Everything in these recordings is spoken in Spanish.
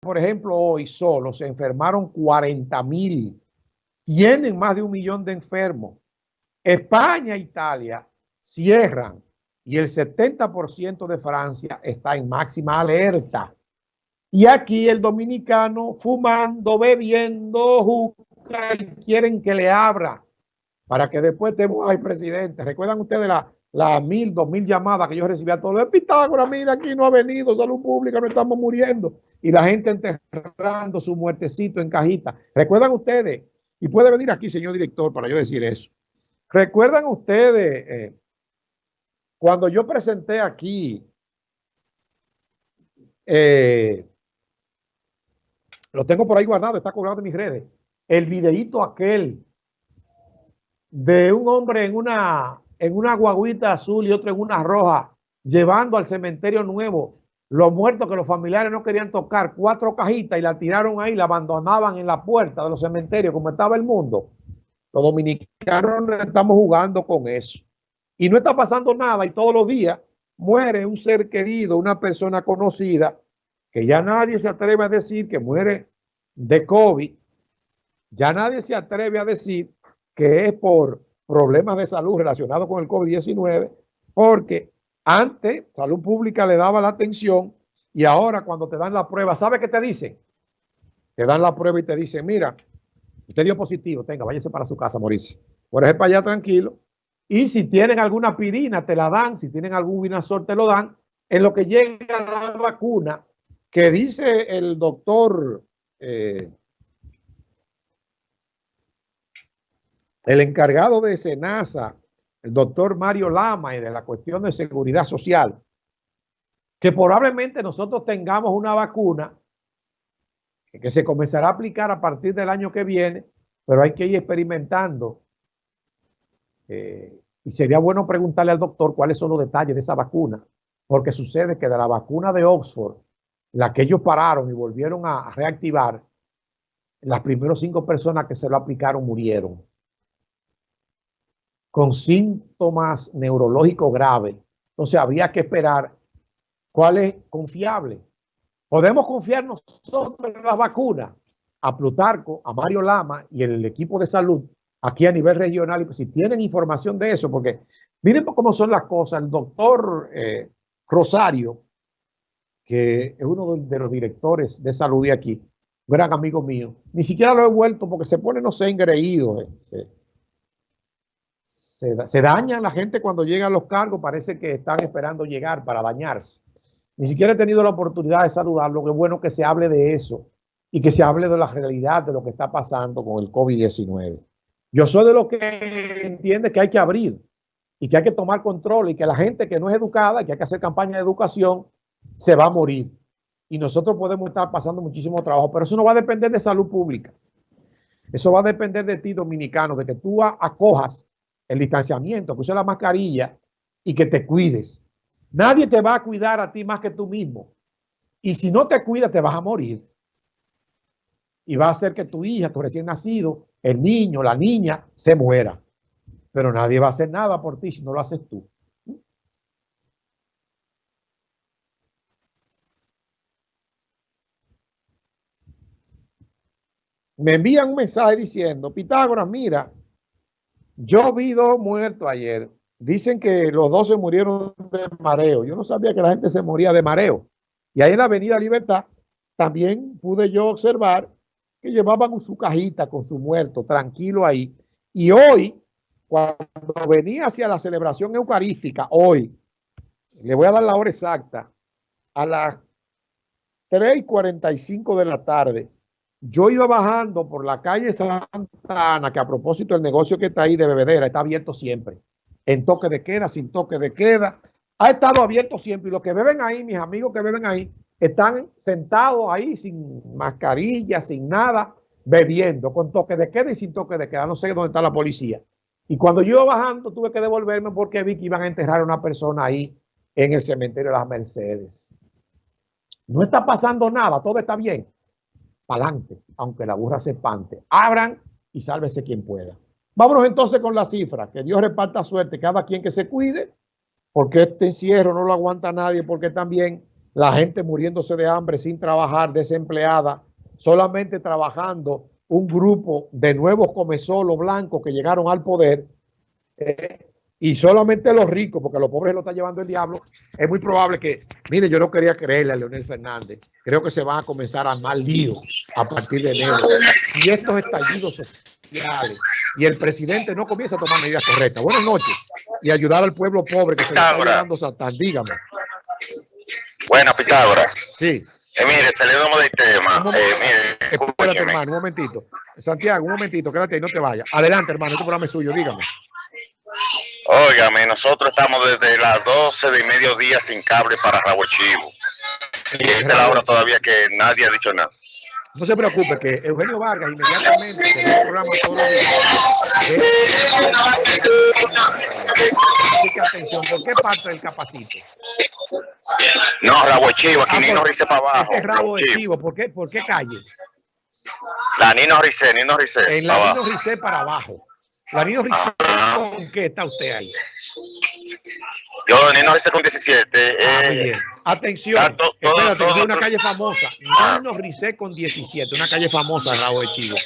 por ejemplo, hoy solo se enfermaron 40 mil. Tienen más de un millón de enfermos. España e Italia cierran y el 70% de Francia está en máxima alerta. Y aquí el dominicano fumando, bebiendo, juca y quieren que le abra para que después estemos ay presidente. ¿Recuerdan ustedes la, la mil, dos mil llamadas que yo recibía todos los Pitágoras, mira, aquí no ha venido salud pública, no estamos muriendo. Y la gente enterrando su muertecito en cajita. ¿Recuerdan ustedes? Y puede venir aquí, señor director, para yo decir eso. ¿Recuerdan ustedes eh, cuando yo presenté aquí eh, lo tengo por ahí guardado, está colgado en mis redes. El videíto aquel de un hombre en una, en una guaguita azul y otro en una roja, llevando al cementerio nuevo los muertos que los familiares no querían tocar, cuatro cajitas y la tiraron ahí, la abandonaban en la puerta de los cementerios como estaba el mundo. Los dominicanos estamos jugando con eso. Y no está pasando nada y todos los días muere un ser querido, una persona conocida que ya nadie se atreve a decir que muere de COVID, ya nadie se atreve a decir que es por problemas de salud relacionados con el COVID-19, porque antes salud pública le daba la atención y ahora cuando te dan la prueba, ¿sabe qué te dicen? Te dan la prueba y te dicen, mira, usted dio positivo, tenga, váyase para su casa a morirse. Por ejemplo, allá tranquilo. Y si tienen alguna pirina, te la dan. Si tienen algún vinazor, te lo dan. En lo que llega la vacuna, que dice el doctor, eh, el encargado de SENASA, el doctor Mario Lama y de la cuestión de seguridad social, que probablemente nosotros tengamos una vacuna que se comenzará a aplicar a partir del año que viene, pero hay que ir experimentando. Eh, y sería bueno preguntarle al doctor cuáles son los detalles de esa vacuna, porque sucede que de la vacuna de Oxford la que ellos pararon y volvieron a reactivar, las primeras cinco personas que se lo aplicaron murieron con síntomas neurológicos graves. Entonces había que esperar cuál es confiable. Podemos confiar nosotros en las vacunas, a Plutarco, a Mario Lama y el equipo de salud aquí a nivel regional. Pues, si tienen información de eso, porque miren cómo son las cosas. El doctor eh, Rosario que es uno de los directores de salud de aquí, gran amigo mío. Ni siquiera lo he vuelto porque se pone, no sé, engreído. Eh, daña la gente cuando llega a los cargos, parece que están esperando llegar para dañarse. Ni siquiera he tenido la oportunidad de saludarlo, qué bueno que se hable de eso y que se hable de la realidad de lo que está pasando con el COVID-19. Yo soy de los que entiende que hay que abrir y que hay que tomar control y que la gente que no es educada, que hay que hacer campaña de educación, se va a morir. Y nosotros podemos estar pasando muchísimo trabajo, pero eso no va a depender de salud pública. Eso va a depender de ti, dominicano, de que tú acojas el distanciamiento, que uses la mascarilla y que te cuides. Nadie te va a cuidar a ti más que tú mismo. Y si no te cuidas, te vas a morir. Y va a hacer que tu hija, tu recién nacido, el niño, la niña, se muera. Pero nadie va a hacer nada por ti si no lo haces tú. me envían un mensaje diciendo, Pitágoras, mira, yo vi dos muertos ayer. Dicen que los dos se murieron de mareo. Yo no sabía que la gente se moría de mareo. Y ahí en la Avenida Libertad también pude yo observar que llevaban su cajita con su muerto, tranquilo ahí. Y hoy, cuando venía hacia la celebración eucarística, hoy, le voy a dar la hora exacta, a las 3 y 45 de la tarde, yo iba bajando por la calle Santa Ana, que a propósito el negocio que está ahí de bebedera está abierto siempre. En toque de queda, sin toque de queda. Ha estado abierto siempre. Y los que beben ahí, mis amigos que beben ahí, están sentados ahí sin mascarilla, sin nada, bebiendo, con toque de queda y sin toque de queda. No sé dónde está la policía. Y cuando yo iba bajando, tuve que devolverme porque vi que iban a enterrar a una persona ahí en el cementerio de las Mercedes. No está pasando nada, todo está bien adelante, aunque la burra se pante. Abran y sálvese quien pueda. Vámonos entonces con la cifra. Que Dios reparta suerte, cada quien que se cuide, porque este encierro no lo aguanta nadie, porque también la gente muriéndose de hambre sin trabajar, desempleada, solamente trabajando un grupo de nuevos comezolos blancos que llegaron al poder eh, y solamente los ricos, porque los pobres lo está llevando el diablo, es muy probable que, mire, yo no quería creerle a Leonel Fernández, creo que se van a comenzar a armar líos a partir de enero. Y estos estallidos sociales y el presidente no comienza a tomar medidas correctas. Buenas noches. Y ayudar al pueblo pobre que se está llevando Satán. Dígame. Bueno, Pitágoras. Sí. Eh, mire, saliendo del tema. Eh, mire, Espérate, hermano, un momentito. Santiago, un momentito, quédate ahí, no te vayas. Adelante, hermano, este programa es suyo, dígame. Óigame, nosotros estamos desde las 12 de mediodía sin cable para Rabo Chivo. Y esta es la hora todavía que nadie ha dicho nada. No se preocupe que Eugenio Vargas inmediatamente ve el programa todos los días. Que atención, ¿por qué parte del capacito? No, Rabo Chivo, aquí Ah, Nino por- Rice para abajo. Este es rabo Chivo. chivo, ¿por qué, ¿por qué calle? La Nino Rice, Nino Rice. En la abajo. Nino Ricé para abajo. Ricé, Ah. ¿con qué está usted ahí? Yo, Nino Rice con 17. Ah, muy eh, bien. Atención, to- espérate, es una calle famosa. Nino Ricé con 17, una calle famosa, Rabo de Chivo.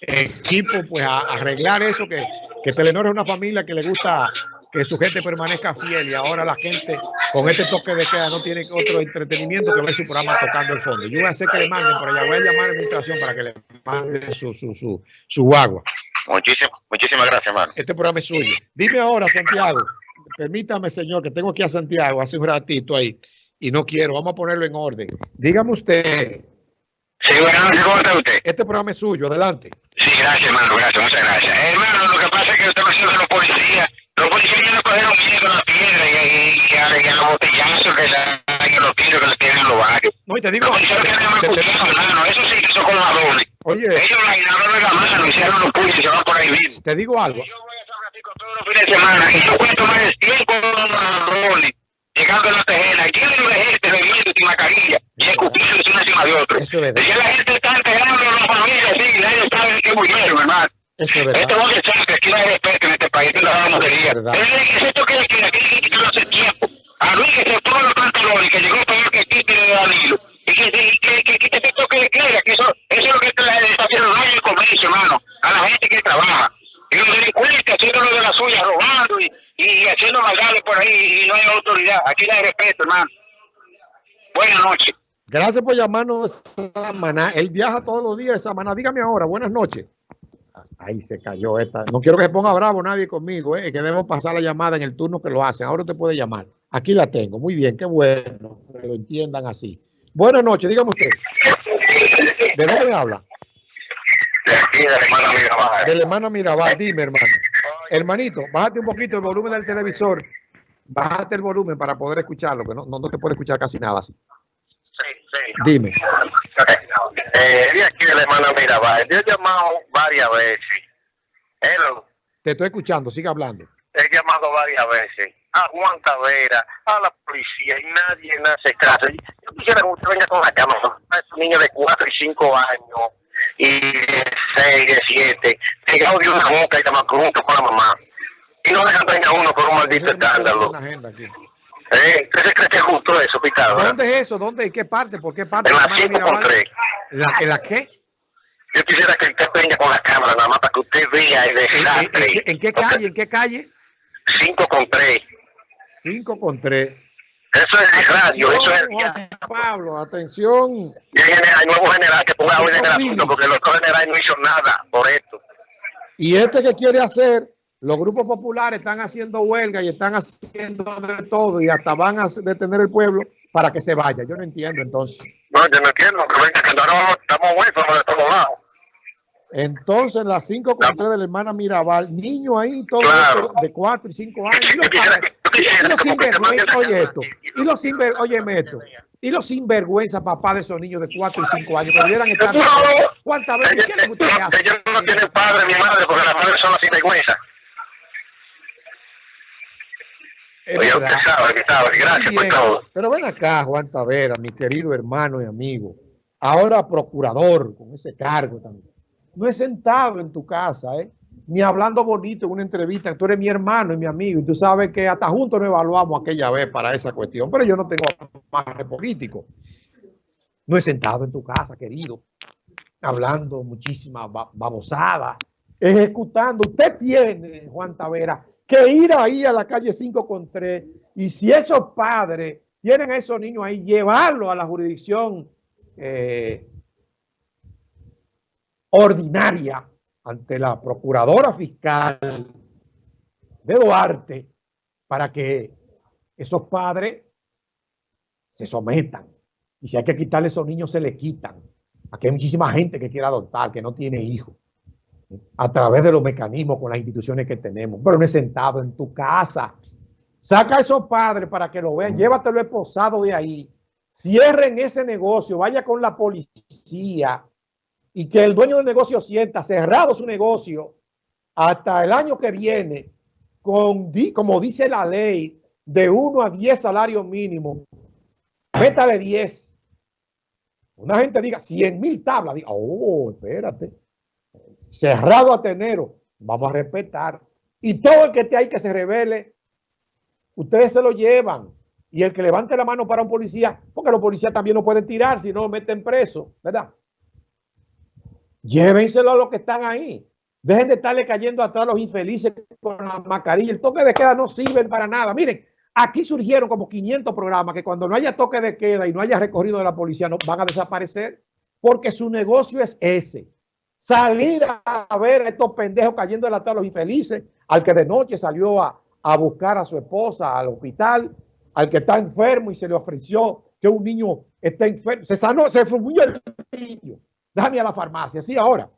Equipo, pues a arreglar eso, que, que Telenor es una familia que le gusta que su gente permanezca fiel y ahora la gente con este toque de queda no tiene otro entretenimiento que ver su programa tocando el fondo. Yo voy a hacer que le manden por allá, voy a llamar a la administración para que le manden su, su, su, su guagua. Muchísimas, muchísimas gracias, hermano. Este programa es suyo. Dime ahora, Santiago. Permítame, señor, que tengo aquí a Santiago hace un ratito ahí y no quiero. Vamos a ponerlo en orden. Dígame usted, Sí, buenas ¿cómo está usted? este programa es suyo. Adelante. Sí, gracias, hermano, gracias, muchas gracias. Eh, hermano, lo que pasa es que usted me de los policías. Los policías ya le cogieron miedo a la piedra y, a, y a los botellazos que dan y a los tiros que le tienen en los barrios. No, y te digo, Los policías cuchillo, hermano, eso sí que son colgadores. Oye, Ellos la giraron de la mano, hicieron los puños y se van por ahí mismo. te digo algo. Yo voy a San Francisco todos los fines de semana y yo cuento más de 100 colgadores llegando a la tejera. Y tienen de gente bebiendo sin mascarilla y escupiendo uno encima de otro. Eso es verdad. Decía la gente está enterrando a la familia, sí, nadie sabe que murieron, hermano. Eso es verdad. es que sabe que aquí no hay respeto en este país, esto es la motería. Verdad. Es esto que que aquí hay que quitarlo hace tiempo. A Luis que se pone los pantalones, que llegó peor que Tite de Danilo. Y que, que, que, que quite ese toque de queda, que eso, eso es lo que está haciendo al comercio, hermano. A la gente que trabaja. Y los delincuentes haciéndolo de la suya, robando y, y haciendo maldades por ahí y no hay autoridad. Aquí no hay respeto, hermano. Buenas noches. Gracias por llamarnos Samaná. Él viaja todos los días Samaná. Dígame ahora, buenas noches. Ahí se cayó esta. No quiero que se ponga bravo nadie conmigo, eh, que debemos pasar la llamada en el turno que lo hacen. Ahora te puede llamar. Aquí la tengo. Muy bien, qué bueno que lo entiendan así. Buenas noches, dígame usted. ¿De dónde me habla? De aquí, de la hermana Mirabal. Del hermano Mirabal. Dime, hermano. Hermanito, bájate un poquito el volumen del televisor. Bájate el volumen para poder escucharlo, que no, no, no te puede escuchar casi nada así. Sí, sí. Dime. Eh, de aquí de la hermana Mirabal. Yo he llamado varias veces. Hello. Te estoy escuchando, sigue hablando. He llamado varias veces a Juan Tavera, a la policía y nadie me hace caso. Yo quisiera que usted venga con la cámara. A esos niños de 4 y 5 años y de 6, de 7, pegado de una boca y estamos juntos con la mamá. Y no dejan venir a uno por un maldito escándalo. ¿Eh? ¿Usted se cree que es justo eso, Pitágoras? ¿Dónde es eso? ¿Dónde? ¿En qué parte? ¿Por qué parte? En la hermano 5 con Mirabal? 3. ¿La, ¿En la qué? Yo quisiera que usted venga con la cámara nada más para que usted vea el ¿En, en- en desastre. qué- en qué calle? ¿En qué calle? 5 con 3. 5 con 3. Eso es el radio, eso es el Juan Pablo, atención. Y el general, el nuevo general que ponga orden en el asunto, porque el otro general no hizo nada por esto. Y este que quiere hacer, los grupos populares están haciendo huelga y están haciendo de todo y hasta van a detener el pueblo para que se vaya. Yo no entiendo entonces. No, yo no entiendo, que no, no, estamos huérfanos de todos lados. Entonces, las 5 con 3 de la hermana Mirabal, niño ahí, todo Claro. de 4 y 5 años. Los Yo quisiera y los sinvergüenza, oye esto, y los sinver, óyeme esto, y los sinvergüenza papá de esos niños de 4 y 5 años que debieran estar. No. ¿Cuántas veces? ¿Qué es lo que usted hace? ellos no tienen padre ni madre porque las madres son las sinvergüenza. Es Oye, usted sabe, que sabe. Gracias por todo. Pero ven acá, Juan Tavera, mi querido hermano y amigo. Ahora procurador, con ese cargo también. No he sentado en tu casa, ¿eh? Ni hablando bonito en una entrevista. Tú eres mi hermano y mi amigo y tú sabes que hasta juntos nos evaluamos aquella vez para esa cuestión. Pero yo no tengo más político. No he sentado en tu casa, querido, hablando muchísima babosada, ejecutando. Usted tiene, Juan Tavera, que ir ahí a la calle 5 con 3 y si esos padres tienen a esos niños ahí, llevarlos a la jurisdicción eh, ordinaria ante la procuradora fiscal de Duarte para que esos padres se sometan. Y si hay que quitarle a esos niños, se le quitan. Aquí hay muchísima gente que quiere adoptar, que no tiene hijos. A través de los mecanismos con las instituciones que tenemos. Pero no es sentado en tu casa. Saca a esos padres para que lo vean. Llévatelo esposado de ahí. Cierren ese negocio. Vaya con la policía y que el dueño del negocio sienta cerrado su negocio hasta el año que viene, con, como dice la ley, de 1 a 10 salarios mínimos, métale 10. Una gente diga 100 mil tablas, diga, oh, espérate, cerrado a tenero, vamos a respetar. Y todo el que esté ahí que se revele, ustedes se lo llevan. Y el que levante la mano para un policía, porque los policías también no pueden tirar si no meten preso, ¿verdad? Llévenselo a los que están ahí. Dejen de estarle cayendo atrás a los infelices con la mascarilla. El toque de queda no sirve para nada. Miren, aquí surgieron como 500 programas que cuando no haya toque de queda y no haya recorrido de la policía no van a desaparecer porque su negocio es ese. Salir a ver a estos pendejos cayendo de atrás a los infelices, al que de noche salió a, buscar a su esposa al hospital, al que está enfermo y se le ofreció que un niño está enfermo. Se sanó, se fumó el niño Déjame a la farmacia, sí, ahora.